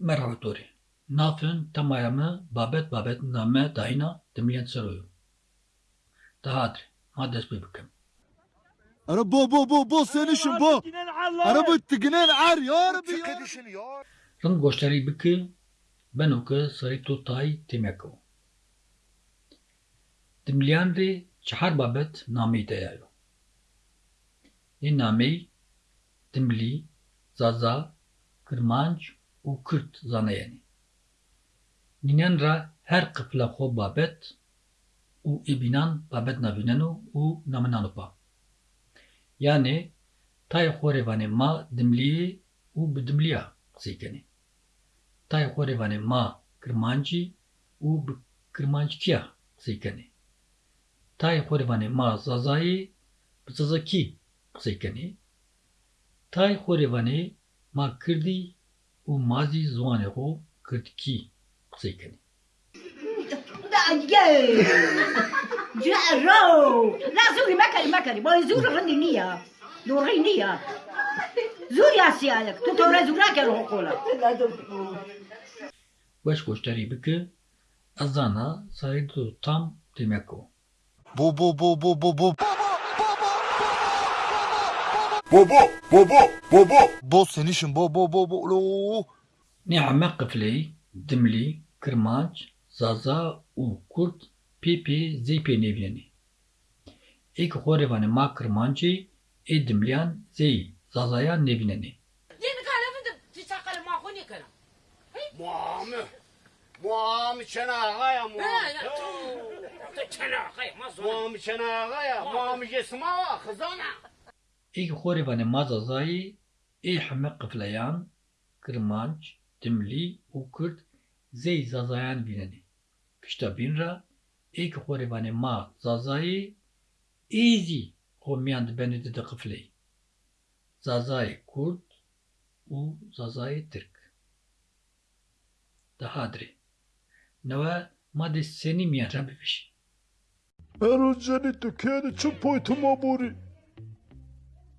Merhaba Tori. Nafın tamamı babet babet name dayına demleyen sarıyor. Daha adri. Maddes bebekim. Ara bo bo bo bo sen işin bo. Ara bu tıgnen ar ya Rabbi ya. Rın goştari biki ben oku sarı tutay temeko. Demleyen de çahar babet name dayayo. Ye name dimli, zaza, kırmanç, u kürt zanayeni. Ninen ra her kıfla xo babet u ibinan babet navinenu u namenanupa. Yani tay xorevane ma dimliye u bidimliya qsikeni. Tay xorevane ma kırmancı u bi kırmancıkiya qsikeni. Tay xorevane ma zazayı bi zazaki qsikeni. Tay xorevane ma kirdi u mazi zoane xo kirtî qisey kenê. Dayê! Cero! La zûrî mekerî mekerî. Boyê zûr rindî nîye. Dorî nîye. Zûr yasiyalek. Tu tevre zûr neke li hokola. Baş koçterî bike, ez zana sarî tu tam temeko. Bo bo bo bo bo bo bo. بابا بابا بو سنشن بو بو بو بو لو Ni'ame kıfleyi, dimli, kırmanç, zaza u kurt, pipi, zeype nevleni. İlk horevane ma kırmancı, e dimliyan zey, zazaya nevleni. Yeni kalemi de tişakalı mahkuni kana. مامي مامي شناغا يا Ha مامي ya. Çana kay mazon. مامي شناغا يا مامي جسمها خزانة Ek xwerivanê Mazazayê ê heme qefleyan, Kirmanc, Dimlî û Kurd zê zazayan bînenê. Pişta bînra ek xwerivanê ma Zazayê ê zî qomiyan dibenê dide qefilê. Zazayê Kurd û Zazayê Tirk. Daha dirê. Neve madê senîmiyan re bibêje. Erocanê tu kêne çi poytuma borî?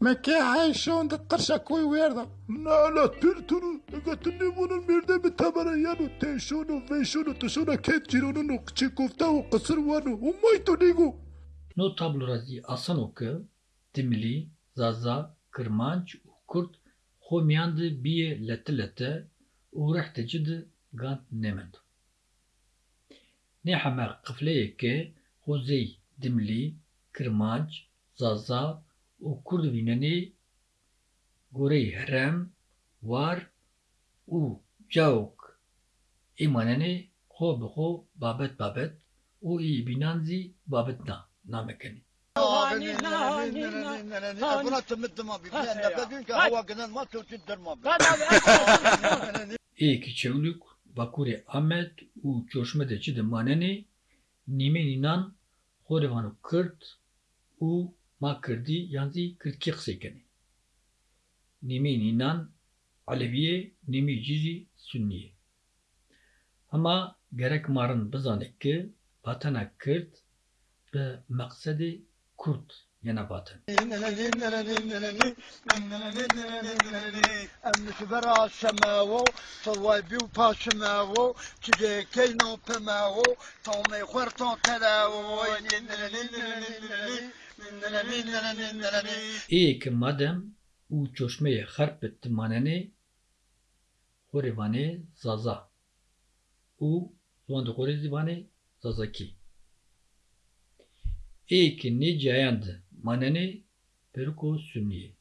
Mekke Ayşe'nin kırsa koy verdi. Nala tırtını, götünü bunun bir de bir tabara yanı, teşunu, veşunu, tuşuna ketçirununu, çikufta o kısır vanı, umaytu nigu. No tablurazi asan oku, dimli, zaza, kırmanç, kurt, homyandı biye lete lete, uğrahtecidi gant nemend. Ne hamer kıfleyeke, hozey, dimli, kırmanç, zaza, o Kurdvineni gorei herem war û cewk îmanenê xwe bi xwe babet babet û î bînan zî babet na namekenî. Êkî çewlûk Bakurê Amed û coşmedekî di manenê nîmê nînan xwe revan û Kurd û Çoşmedeci de maneni Nime ninan Horevanu Kırt u Makırdi yanzi Kırtki ksekeni. Nime ninan Aleviye Nime cizi Sünniye. Ama gerek marın bizanek ki Batana Kırt ve maksedi Kurt yana batın. امش برا شماو صوابي وباشماو تجي كينو بماو تومي خورتون تلاو İyi ki madem u çoşmeye harp etti maneni horevane zaza. U zuandı horezivane zazaki. İyi ki ne cayandı maneni peruko sünniye.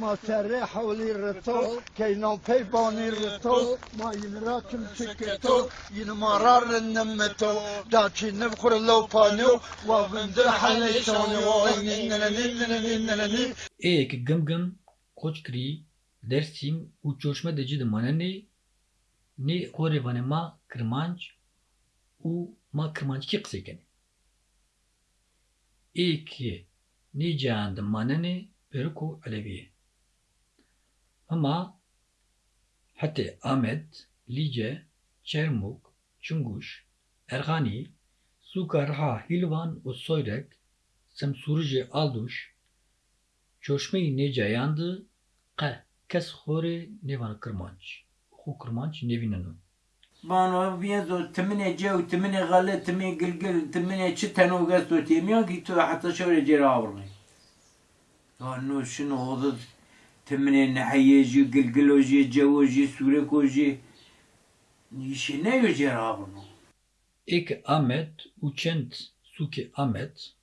ما سري حولي الرتو كينو بيبوني الرتو ما ينراكم سكتو ينمرار النمتو داكي نبخر لو بانيو وبندر حليشوني وين İyi ki gım gım koçkri dersim u çoşme decidi maneni ne horevane ma kırmanç u ma kırmanç ki ksekeni. İyi ki ne cayandı maneni peruko aleviye. Ama hatta Ahmet, Lice, Çermuk, Çunguş, Ergani, Sukarha, Hilvan ve Soyrek, Semsurice Alduş, Çoşme-i Necayandı, Qe, Kes Xore Nevan Kırmanç. xo kirmanç nevînin û. Bano viyezo timine cev, timine gale, timine gilgil, timine çi teno gesto temiyan ki tu hatta şöyle cera avırmay. Ano şunu odu timine nehiyeci, gilgiloji, cevoji, surekoji. İşi ne yo cera avırmay. Ek Ahmet û çend sûkê Ahmet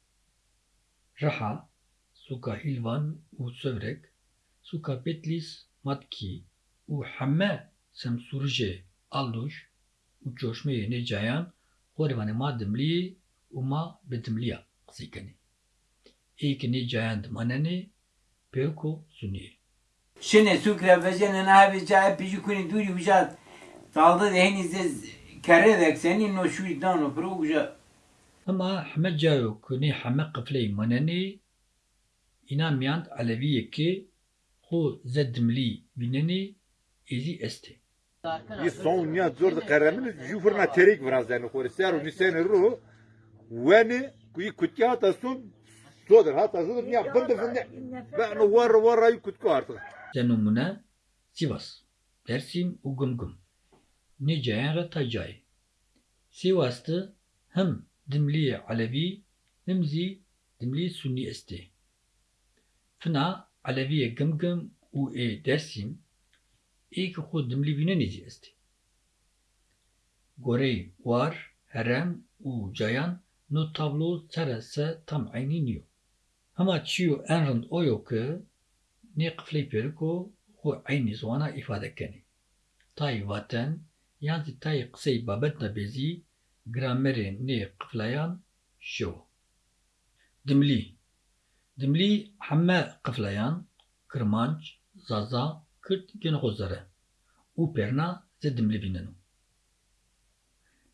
Reha, sûka Hîlvan û Sövrek, sûka Petlis, Matkî û heme semsûrijê Alduş û coşmeyê Nêcayan xwarê ma dimliyê û ma bi dimliya qisê kenê. Êkê Nêcayan di Şine sukre vecene navi cahe piji kuni duri uca dalda deheni zez kere dek senin no şu idano pro uca Ama heme cayo ku nê heme qifleyê manenê îna miyand Aleviyekê xwe zed dimlî bînenê êzî est ê. Bir son ya zor da karamin jufurna terik biraz yani kore. Ser ni sen ru wani kuyi kutya hata son sodur hata sodur ya bındı bındı ben war ay kutku artık Zenumune Sivas, Dersim û Gumgum. Nêcayan re Taycayê. Sivas'tı hem dimliyê Alevî hem zî dimliyê Sunnî est ê. Fina Aleviyê Gumgum û ê Dersim êkî xwe dimlî bînenê zî est ê. Gorey war, herem û cayan no tablo sere se tam eynî niyo. Hema çiyo en rind o yo ki nê qifley pêriko xwe eynî zwana îfade kenê. Tayê vaten yan zî tayê qiseyê babet nebêzî gramerê nê qifleyan şew. Dimlî Dimlî heme qifleyan kirmanc, zaza, kirt gene xwe zere û pêrna zê dimlî bînin.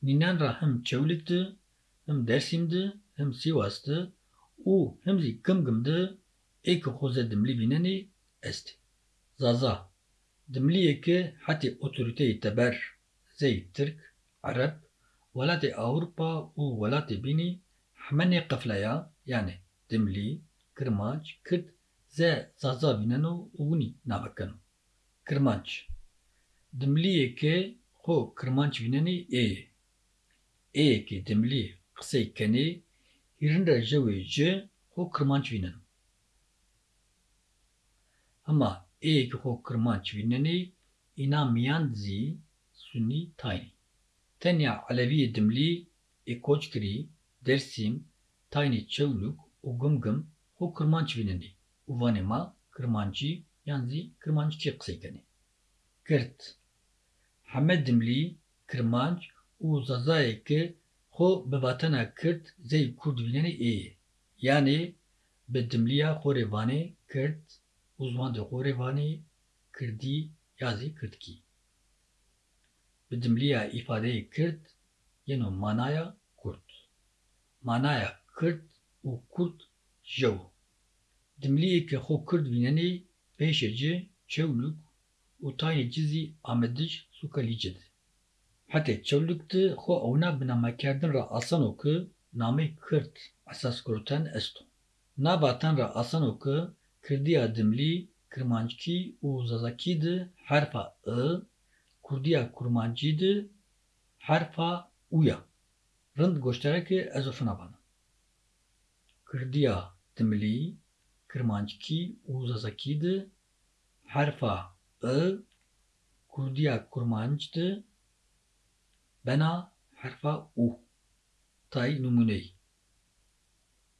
Nînan ra hem Çewlik di, hem Dersîm di, hem Sîwas di û êkî xwe zê dimlî bînenê est. Zaza Dimliyeke hetê otoriteyê teber zey Tirk, Ereb, welatê Awropa û welatê bînî hemenê qifleya yani dimlî, kirmanc, kirt zê zaza bîneno û winî navekin. Kirmanc Dimliyeke xwe kirmanc bînenê ê ye. Êyekê dimlî qisey kenê hîrin re jewê ji xwe kirmanc bînin. Êyekê xwe kirmanc bînenê îna miyan zî Sunnî taynî. Tenya Aleviyê dimlî ê koç kirî Dersîm, taynê Çewlûk û Gumgum xwe kirmanc bînenê û vanê ma kirmancî yan zî kirmancikê qisey kenê. Kirt Heme dimlî, kirmanc û zazayeke xwe bi vatena zey Kurd bînenê ê ye. Yani bi De xorê vanê Kirdî ya zî Kirtkî. Bi dimliya îfadeyê Kirt yeno manaya Kurd. Manaya Kirt û Kurd jew. Dimliyeke xwe Kurd bînenê pêşê ci Çewlûk û taynê ci zî Amediş sûka Lîce di. Hetê Çewlûk di xwe ewna bi re asano ki namê Kirt esaskurten est o. Nava ten re asano ki Kirdiya dimlî, kirmancikî û zazakî di herfa i, Kurdiya kurmancî di herfa û ya. Rind goşterekê ezofina bana. Kirdiya dimlî, kirmancikî û zazakî di i, Kurdiya kurmanc di bena herfa û. Tay numuneyî.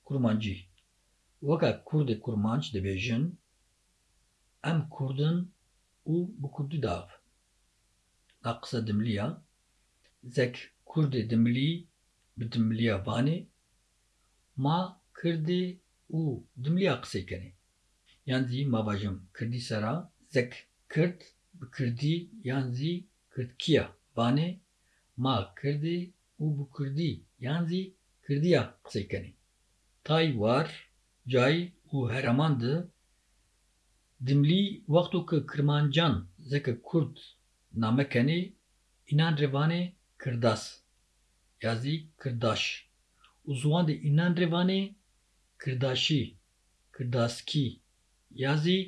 Kurmancî Weka Kurdê kurmanc dibêjin em Kurdin û bi Kurdî diav. Dimliya zek Kurdê dimlî bi dimliya vanê ma Kirdê û dimliya qisey kenê. Yan zî mavajim Kirdî sera zek Kird bi Kirdî yan zî Kirdkiya vanê ma Kirdê û bi Kurdî yan zî Kirdiya qisey kenê. Tay war cay û hereman di dimlî wexto ku kirmancan zeke Kurd name kenê înan revanê kirdas ya zî kirdaş û ziwan de înan revanê kirdaşî kirdaskî ya zî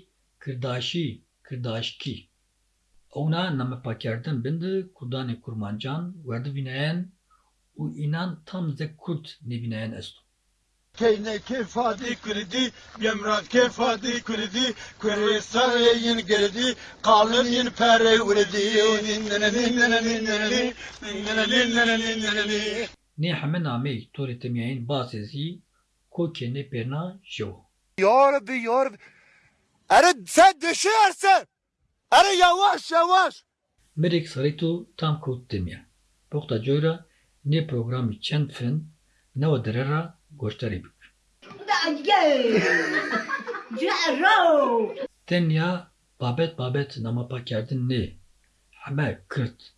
kirdaşî kirdaşkî Ona namapakardan bindi kurdanê kurmancan werdivînayen û înan tam zek Kurd nebînayen est. Keyne kefadi kurdi, yemrat kefadi kurdi, kure sarayın girdi, kalın yin pere vredi, Nê heme namey torê temiyayên basê zî kokê nê pêrna jew. Ya Rabbi ya Rabbi. Are sen düşersin. Are yavaş yavaş. Mirek sarîto tam kewt temiya. Poxta coyra nê programî çend fin newe direra göstereyim. Tenya babet babet namapa kerdin ne? Heme kırt,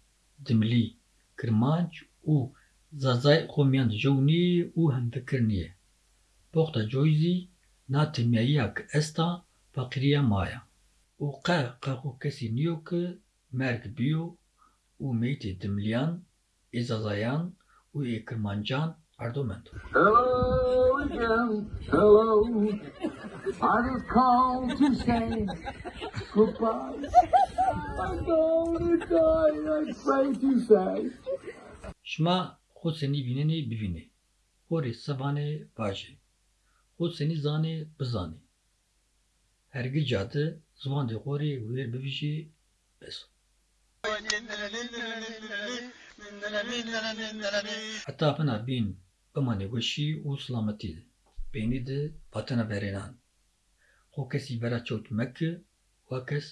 dimli, kırmanç u zazay komyan jowni u hem fikirniye. Bohta joyzi na temyeya esta fakiriye maya. U qe qaqo kesi niyo ki merk biyo u meyti dimliyan, izazayan u ekirmancan erdomend. Hello again, hello. I just called to say goodbye. I'm going to die, I'm afraid to say. Şima xwe senî bînenê bivîne. Horê sevanê vaje. Xwe senî zanê bizanê. Hergica te ziwan dê xorê wêr bivîjê bes. Heta pina bimanê weşî û silametî de. Bênî de vatena berênan. Xwe kesî bera çewt meke, wa kes.